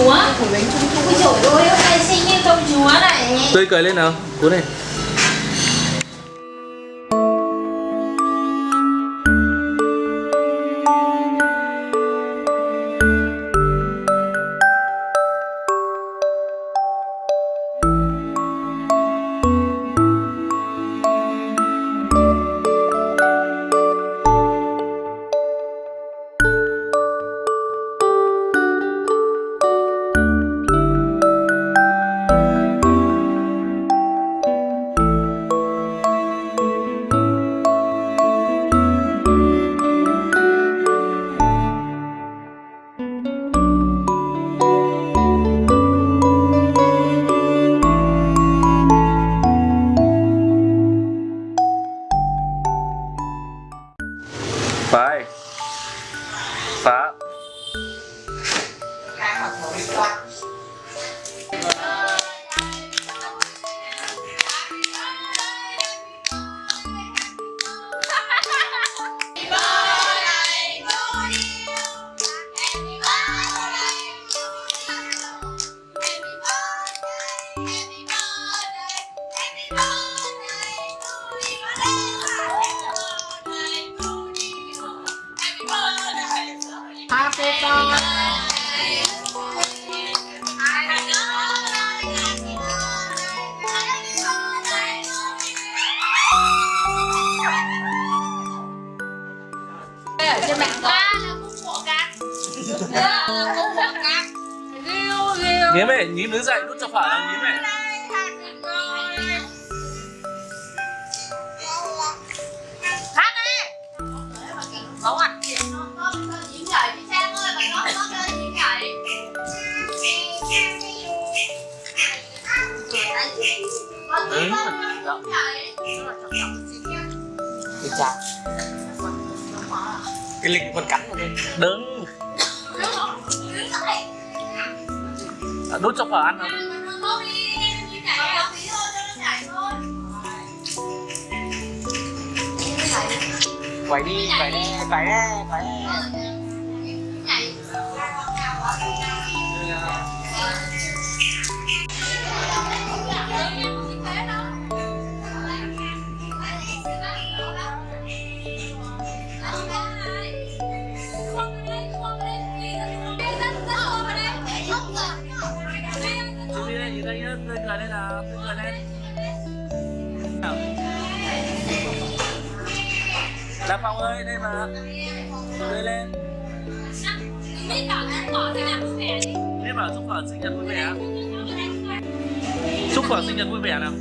chúa. Ôi trời ơi, hôm nay sinh em công chúa này Tươi cười lên nào, cú này. Phải ở trên mạng ba là khúc của cát là khúc của cát Nhím mẹ, nhím đứng dậy, nút cho phải là nhím mẹ. Đứng Đi chào Cái lịch con cắn rồi Đứng Đút cho phở ăn không? Quẩy đi, quẩy đi, quẩy đi, quẩy đi. Lên, tươi cười lên nào, tươi cười lên. Là Phong ơi, đây mà Tươi lên. Biết bảo chúc phở sinh nhật vui vẻ Chúc phở sinh nhật vui vẻ nào